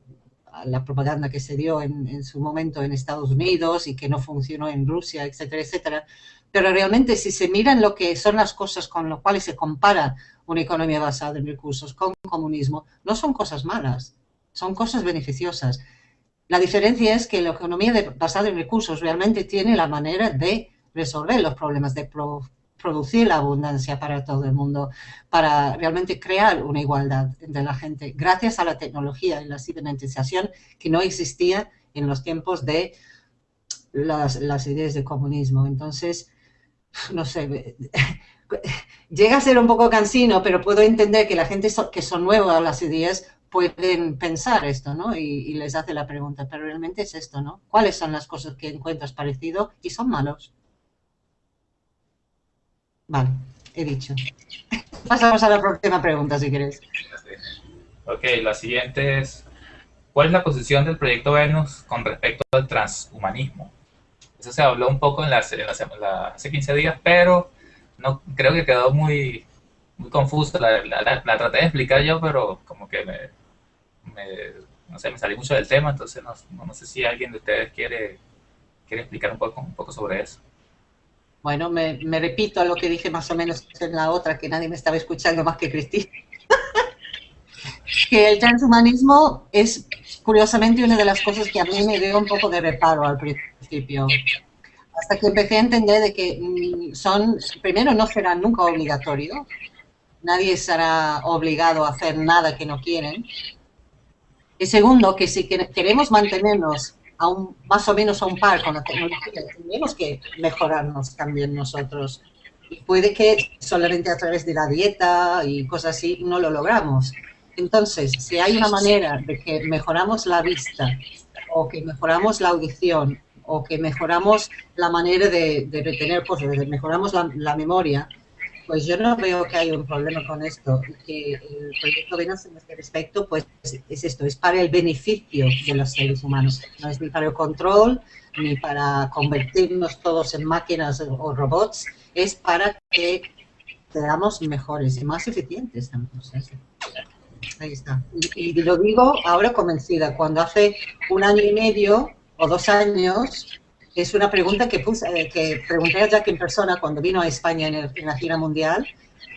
Speaker 2: la propaganda que se dio en, su momento en Estados Unidos y que no funcionó en Rusia, etcétera, etcétera. Pero realmente si se miran lo que son las cosas con las cuales se compara una economía basada en recursos con comunismo, no son cosas malas, son cosas beneficiosas. La diferencia es que la economía basada en recursos realmente tiene la manera de resolver los problemas, de producir la abundancia para todo el mundo, para realmente crear una igualdad entre la gente, gracias a la tecnología y la cibernetización que no existía en los tiempos de las, ideas de comunismo. Entonces, no sé, <laughs> llega a ser un poco cansino, pero puedo entender que la gente que son nuevas a las ideas pueden pensar esto, ¿no? Y, y, les hace la pregunta, pero realmente es esto, ¿no? ¿Cuáles son las cosas que encuentras parecido y son malos? Vale, he dicho. Pasamos a la próxima pregunta, si quieres.
Speaker 1: Ok, la siguiente es, ¿cuál es la posición del proyecto Venus con respecto al transhumanismo? Eso se habló un poco en la, hace 15 días, pero no creo que quedó muy, muy confuso. La, traté de explicar yo, pero como que me, no sé, me salí mucho del tema, entonces no, no, sé si alguien de ustedes quiere, quiere explicar un poco, un poco sobre eso.
Speaker 2: Bueno, me, repito a lo que dije más o menos en la otra, que nadie me estaba escuchando más que Cristina. <laughs> que el transhumanismo es, curiosamente, una de las cosas que a mí me dio un poco de reparo al principio. Hasta que empecé a entender de que mm, son, primero, no será nunca obligatorio. Nadie será obligado a hacer nada que no quieren. Y segundo, que si queremos mantenernos más o menos a un par con la tecnología, tenemos que mejorarnos también nosotros. Y puede que solamente a través de la dieta y cosas así no lo logramos. Entonces, si hay una manera de que mejoramos la vista o que mejoramos la audición o que mejoramos la manera de, retener cosas, mejoramos la memoria, pues yo no veo que haya un problema con esto. Que el proyecto Venus en este respecto, pues es esto, es para el beneficio de los seres humanos. No es ni para el control, ni para convertirnos todos en máquinas o robots, es para que seamos mejores y más eficientes también. Ahí está. Y, y, lo digo ahora convencida. Cuando hace un año y medio o dos años es una pregunta que, puse, eh, que pregunté a Jack en persona cuando vino a España en, la gira mundial.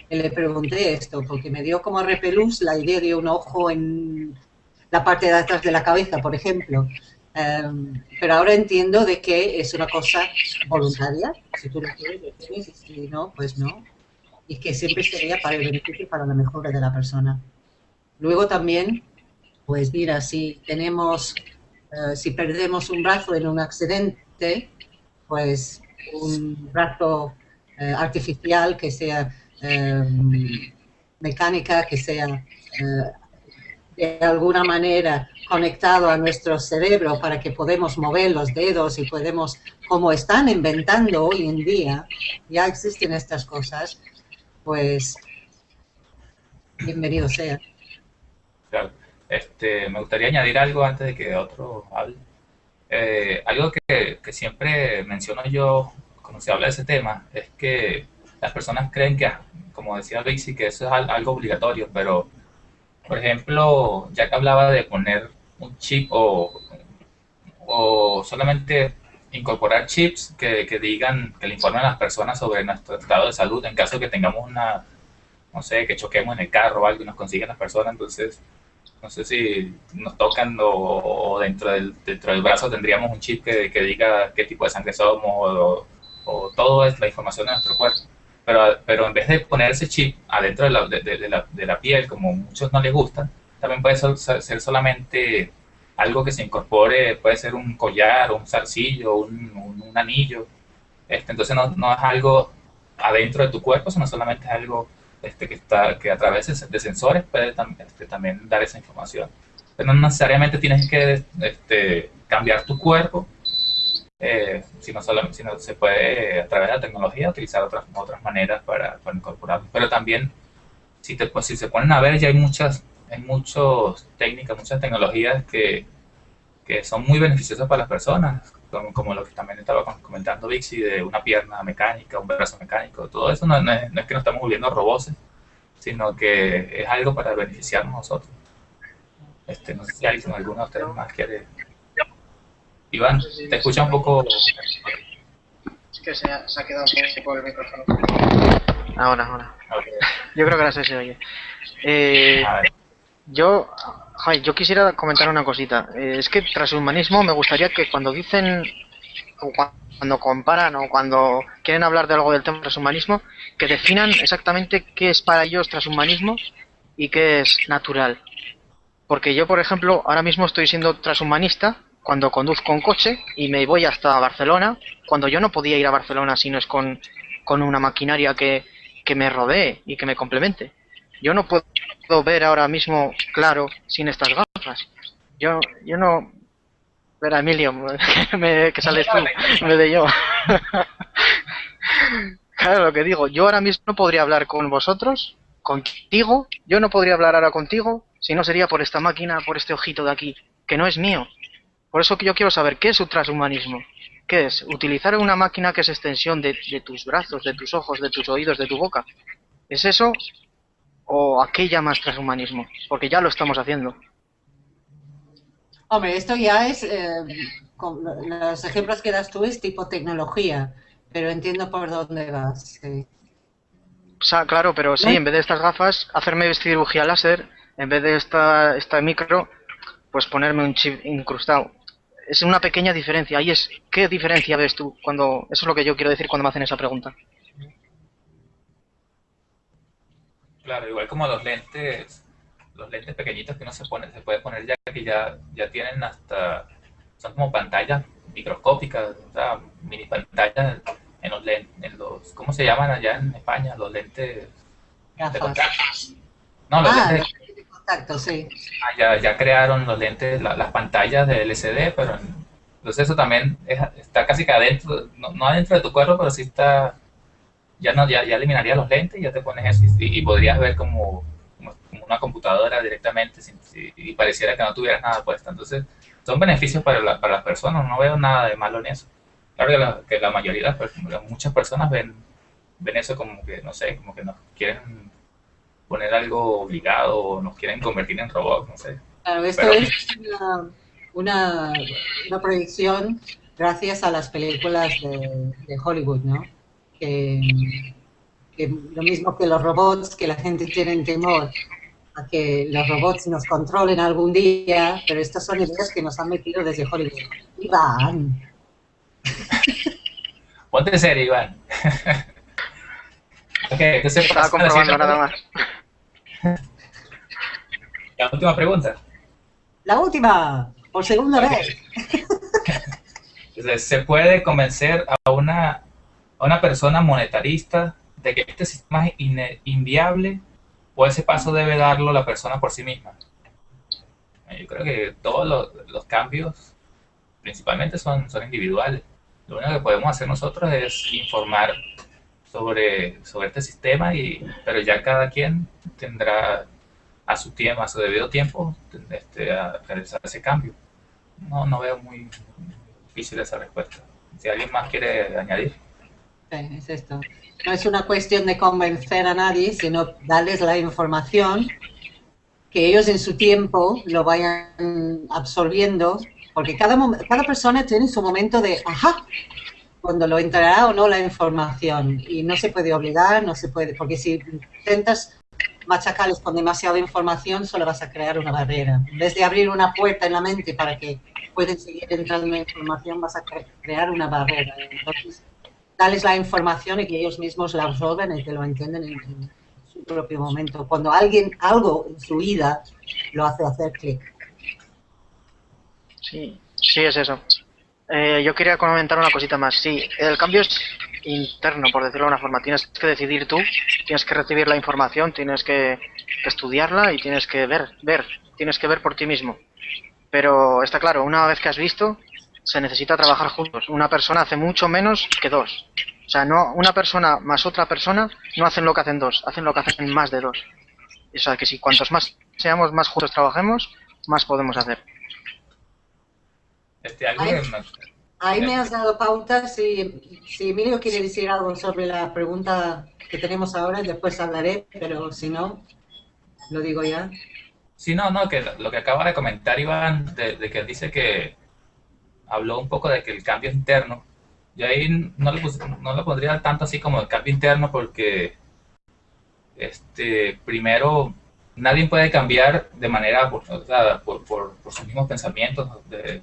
Speaker 2: Le pregunté esto, porque me dio como repelús la idea de un ojo en la parte de atrás de la cabeza, por ejemplo. Em, pero ahora entiendo de que es una cosa voluntaria. Si tú lo quieres, si no, pues no. Y que siempre sería para el beneficio y para la mejora de la persona. Luego también, pues mira, si tenemos, eh, si perdemos un brazo en un accidente, pues un brazo eh, artificial que sea eh, mecánica, que sea eh, de alguna manera conectado a nuestro cerebro para que podamos mover los dedos y podemos, como están inventando hoy en día, ya existen estas cosas, pues bienvenido sea.
Speaker 1: Este, me gustaría añadir algo antes de que otro hable. Eh, algo que, siempre menciono yo cuando se habla de ese tema es que las personas creen que, como decía Lacey, que eso es algo obligatorio, pero, por ejemplo, ya que hablaba de poner un chip o, o solamente incorporar chips que, que, digan, que le informen a las personas sobre nuestro estado de salud en caso de que tengamos una, no sé, que choquemos en el carro o algo y nos consiguen las personas, entonces no sé si nos tocan o, dentro, del, dentro del brazo tendríamos un chip que, que diga qué tipo de sangre somos o, o todo es la información de nuestro cuerpo. Pero, pero en vez de poner ese chip adentro de la, de, la, de la piel, como a muchos no les gusta, también puede ser, solamente algo que se incorpore, puede ser un collar, un zarcillo, un, un, anillo. Este, entonces no, no es algo adentro de tu cuerpo, sino solamente es algo este, que, está, que a través de sensores puede este, también dar esa información. no necesariamente tienes que este, cambiar tu cuerpo, eh, sino, solo, sino se puede a través de la tecnología utilizar otras, otras maneras para, para incorporarlo. Pero también, si, te, pues, si se ponen a ver, ya hay muchas, hay muchas técnicas, muchas tecnologías que, que son muy beneficiosas para las personas, como, como, lo que también estaba comentando Vixi, de una pierna mecánica, un brazo mecánico, todo eso no, es, no es, que nos estamos volviendo robots, sino que es algo para beneficiarnos nosotros. Este, no sé si alguien, alguno de ustedes más quiere... Iván, te escucha un poco...
Speaker 5: Es que se ha, se ha quedado un poco el micrófono. Ahora, ahora. Okay. Yo creo que ahora se oye. Eh, yo, yo quisiera comentar una cosita. Eh, es que tras humanismo me gustaría que cuando dicen, o cuando comparan o cuando quieren hablar de algo del tema transhumanismo, que definan exactamente qué es para ellos transhumanismo y qué es natural. Porque yo, por ejemplo, ahora mismo estoy siendo transhumanista cuando conduzco un coche y me voy hasta Barcelona, cuando yo no podía ir a Barcelona si no es con, con una maquinaria que, que me rodee y que me complemente. Yo no puedo ver ahora mismo claro sin estas gafas. Yo, yo no... Espera, Emilio, <laughs> me, que sales tú, me de yo. <laughs> claro, lo que digo, yo ahora mismo no podría hablar con vosotros, contigo, yo no podría hablar ahora contigo si no sería por esta máquina, por este ojito de aquí, que no es mío. Por eso que yo quiero saber qué es un transhumanismo. ¿Qué es? Utilizar una máquina que es extensión de, tus brazos, de tus ojos, de tus oídos, de tu boca. ¿Es eso? ¿O a qué llamas transhumanismo? Porque ya lo estamos haciendo.
Speaker 2: Hombre, esto ya es, eh, los ejemplos que das tú es tipo tecnología, pero entiendo por dónde vas. Sí.
Speaker 5: O sea, claro, pero sí, en vez de estas gafas, hacerme cirugía láser en vez de esta, esta micro, pues ponerme un chip incrustado. Es una pequeña diferencia. Ahí es, ¿qué diferencia ves tú cuando, eso es lo que yo quiero decir cuando me hacen esa pregunta?
Speaker 1: Claro, igual como los lentes, los lentes pequeñitos que uno se pone, se puede poner ya que ya, ya tienen hasta, son como pantallas microscópicas, o sea, mini pantallas en los lentes, en los, ¿cómo se llaman allá en España? Los lentes
Speaker 2: Gafas.
Speaker 1: No, los
Speaker 2: Ah,
Speaker 1: lentes
Speaker 2: de contacto, sí.
Speaker 1: Ah, ya, ya crearon los lentes, la- las pantallas de LCD, pero en- entonces eso también es- está casi que adentro, no, no adentro de tu cuerpo, pero sí está, ya no, ya, ya eliminaría los lentes y ya te pones eso y, y podrías ver como, como, como una computadora directamente sin- y pareciera que no tuvieras nada puesto. Entonces son beneficios para, la- para las personas, no veo nada de malo en eso. Claro que la, que la mayoría, personas- muchas personas ven, ven eso como que, no sé, como que nos quieren poner algo obligado o nos quieren convertir en robots, no sé.
Speaker 2: Claro, esto
Speaker 1: Pero-
Speaker 2: es una, una, una proyección gracias a las películas de, de Hollywood, ¿no? Que, que lo mismo que los robots, que la gente tiene temor a que los robots nos controlen algún día, pero estas son ideas que nos han metido desde Hollywood. Iván, <laughs>
Speaker 1: Ponte serio, Iván. <laughs> ok, entonces
Speaker 5: Estaba comprobando nada más. <laughs>
Speaker 1: La última pregunta.
Speaker 2: la última, por segunda vez.
Speaker 1: ¿Se puede convencer a una, a una persona monetarista de que este sistema es inviable o ese paso debe darlo la persona por sí misma? Eh, Yo creo que todos los, los cambios principalmente son, son individuales. Lo único que podemos hacer nosotros es informar sobre, sobre este sistema, y, pero ya cada quien tendrá a su tiempo, a su debido tiempo, este, a realizar ese cambio. No, no veo muy difícil esa respuesta. Si alguien más quiere añadir.
Speaker 2: Es esto. No es una cuestión de convencer a nadie, sino darles la información que ellos en su tiempo lo vayan absorbiendo, porque cada, cada persona tiene su momento de, ajá, cuando lo entrará o no la información. Y no se puede obligar, no se puede, porque si intentas machacarles con demasiada información, solo vas a crear una barrera. En vez de abrir una puerta en la mente para que pueden seguir entrando información, vas a cre- crear una barrera. Entonces, darles la información y que ellos mismos la absorben y que lo entienden en, en su propio momento. Cuando alguien, algo en su vida, lo hace hacer clic.
Speaker 5: Sí, sí es eso. Eh, yo quería comentar una cosita más. Sí, el cambio es interno, por decirlo de una forma. Tienes que decidir tú, tienes que recibir la información, tienes que que estudiarla y tienes que ver, ver, tienes que ver por ti mismo. Pero está claro, una vez que has visto, se necesita trabajar juntos. Una persona hace mucho menos que dos. O sea, no una persona más otra persona no hacen lo que hacen dos, hacen lo que hacen más de dos. O sea, que si cuantos más seamos, más juntos trabajemos, más podemos hacer.
Speaker 1: Este,
Speaker 2: Ahí- Ahí me has dado pauta. Si, si Emilio quiere decir algo sobre la pregunta que tenemos ahora, después hablaré, pero si no, lo digo ya.
Speaker 1: Sí, no, no, que lo que acaba de comentar Iván, de, de que dice que habló un poco de que el cambio interno, yo ahí no le, pus- no le pondría tanto así como el cambio interno porque, este, primero, nadie puede cambiar de manera, por, por, por- sus mismos pensamientos,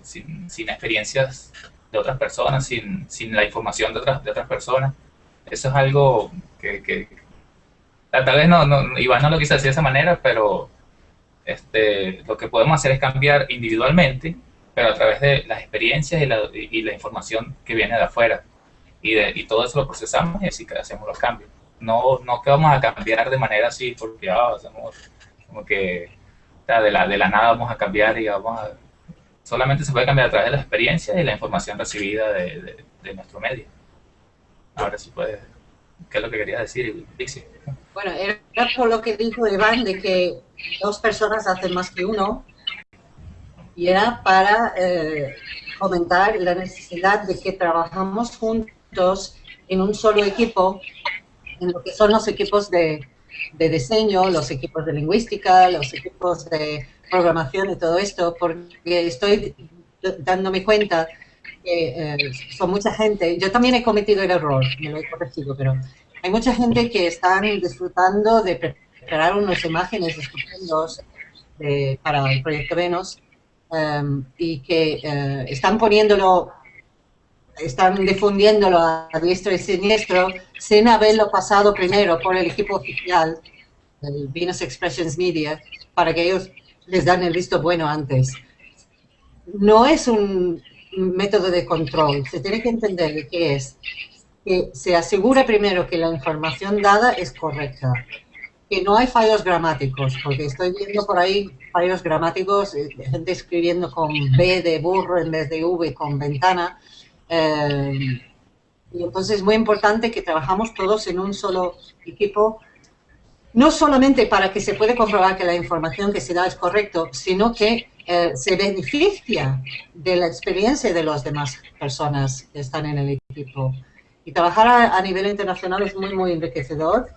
Speaker 1: sin, sin experiencias de otras personas, sin, sin la información de otras, de otras personas. Eso es algo que, que tal vez no, no, Iván no lo quiso decir de esa manera, pero este, lo que podemos hacer es cambiar individualmente, pero a través de las experiencias y la, y- y la información que viene de afuera. Y, de, y todo eso lo procesamos y así que hacemos los cambios. No, no que vamos a cambiar de manera así porque ah, hacemos como que de, la, de la nada vamos a cambiar y vamos a... Solamente se puede cambiar a través de las experiencias y la información recibida de, de- de nuestro medio. Ahora sí puede... ¿Qué es lo que quería decir, Dixie?
Speaker 2: Bueno, era por lo que dijo Iván de que dos personas hacen más que uno y era para eh, la necesidad de que trabajamos juntos en un solo equipo, en lo que son los equipos de, de diseño, los equipos de lingüística, los equipos de programación y todo esto, porque estoy dándome cuenta que eh, son mucha gente. Yo también he cometido el error, me lo he corregido, pero hay mucha gente que están disfrutando de pre- preparar unas imágenes estupendos de- para el proyecto Venus em, y que eh, están poniéndolo, están difundiéndolo a, diestro y siniestro sin haberlo pasado primero por el equipo oficial, el Venus Expressions Media, para que ellos les dan el visto bueno antes. No es un método de control, se tiene que entender de qué es que se asegure primero que la información dada es correcta, que no hay fallos gramáticos, porque estoy viendo por ahí fallos gramáticos, eh, gente escribiendo con B de burro en vez de V con ventana. eh, y entonces es muy importante que trabajamos todos en un solo equipo, no solamente para que se pueda comprobar que la información que se da es correcta, sino que eh, se beneficia de la experiencia de las demás personas que están en el equipo. Y trabajar a, a nivel internacional es muy, muy enriquecedor.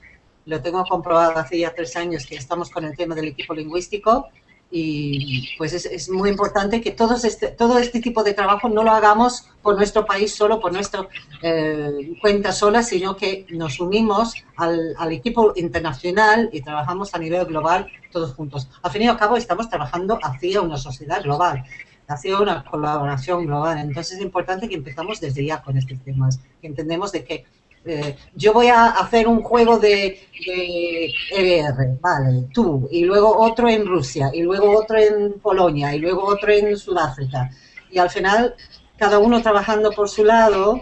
Speaker 2: Lo tengo comprobado hace ya tres años que estamos con el tema del equipo lingüístico y pues es, muy importante que todos este, todo este tipo de trabajo no lo hagamos por nuestro país solo, por nuestra eh, cuenta sola, sino que nos unimos al, al equipo internacional y trabajamos a nivel global todos juntos. Al fin y al cabo estamos trabajando hacia una sociedad global hacia una colaboración global. Entonces es importante que empezamos desde ya con estos temas, que entendemos de que eh, yo voy a hacer un juego de, de EBR, vale, tú, y luego otro en Rusia, y luego otro en Polonia, y luego otro en Sudáfrica. Y al final, cada uno trabajando por su lado,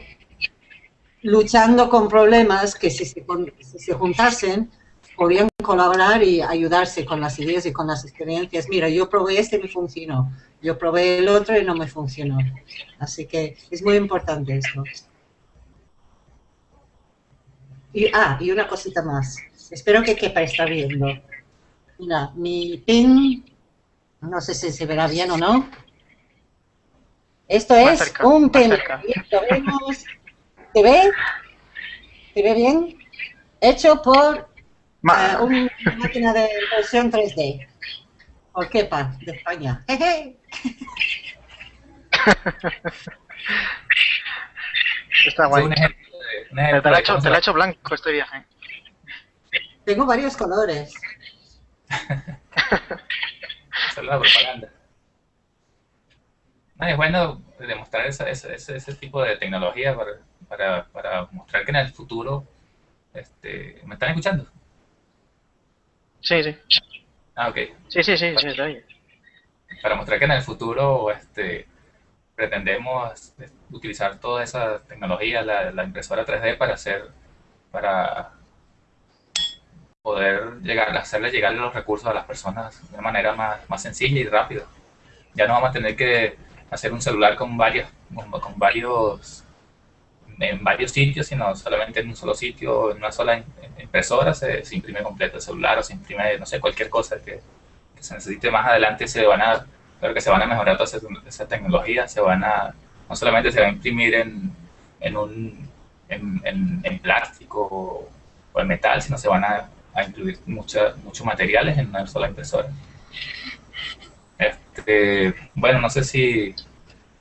Speaker 2: luchando con problemas que si se, si se juntasen, podían colaborar y ayudarse con las ideas y con las experiencias. Mira, yo probé este y me funcionó. Yo probé el otro y no me funcionó. Así que es muy importante esto. Y, ah, y una cosita más. Espero que quepa estar viendo. Mira, mi pin, no sé si se verá bien o no. Esto
Speaker 5: Más
Speaker 2: es
Speaker 5: cerca,
Speaker 2: un pin. ¿Se ve? ¿Se ve bien? Hecho por eh, una máquina de impresión 3D. Por Kepa, de España. Jeje. <laughs>
Speaker 5: Está
Speaker 1: Es
Speaker 5: guay.
Speaker 1: un ejemplo
Speaker 5: Te la, he hecho, blanco este viaje.
Speaker 2: Tengo varios colores. <laughs>
Speaker 1: hacer la propaganda. No, es bueno demostrar esa- ese, ese, ese tipo de tecnología para, para, para mostrar que en el futuro, este, ¿me están escuchando?
Speaker 5: Sí, sí.
Speaker 1: Ah, ok.
Speaker 5: Sí, sí, sí, sí, te oye.
Speaker 1: Para mostrar que en el futuro este, pretendemos utilizar toda esa tecnología, la, la impresora 3D para hacer, para poder llegar, hacerle llegar los recursos a las personas de manera más, más sencilla y rápida. Ya no vamos a tener que hacer un celular con varios, con, varios en varios sitios, sino solamente en un solo sitio, en una sola impresora se, imprime completo el celular o se imprime, no sé, cualquier cosa que, se necesite más adelante se van a, creo que se van a mejorar todas esas, tecnologías, se van a, no solamente se va a imprimir en, en un, en, en, plástico o, en metal, sino se van a, a incluir muchos materiales en una sola impresora. Este, bueno, no sé si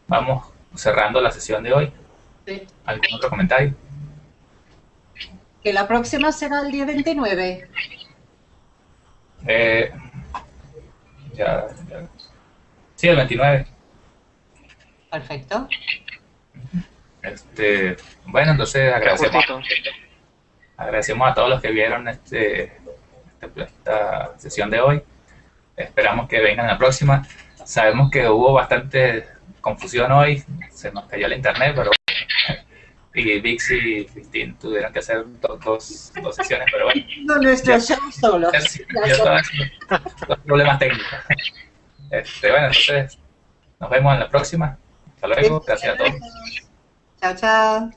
Speaker 1: vamos cerrando la sesión de hoy. ¿Algún otro comentario?
Speaker 2: Que la próxima será el día 29.
Speaker 1: Eh, ya, ya. Sí, el 29.
Speaker 2: Perfecto.
Speaker 1: Este, bueno, entonces agradecemos, agradecemos a todos los que vieron este, este, esta sesión de hoy. Esperamos que vengan la próxima. Sabemos que hubo bastante confusión hoy, se nos cayó el internet, pero <laughs> y Vix y Cristín tuvieron que hacer dos, dos, sesiones, pero bueno.
Speaker 2: No, nuestro show solo.
Speaker 1: Los problemas técnicos. <laughs> Este, bueno, entonces nos vemos en la próxima. Hasta luego, gracias a todos.
Speaker 2: Chao, chao.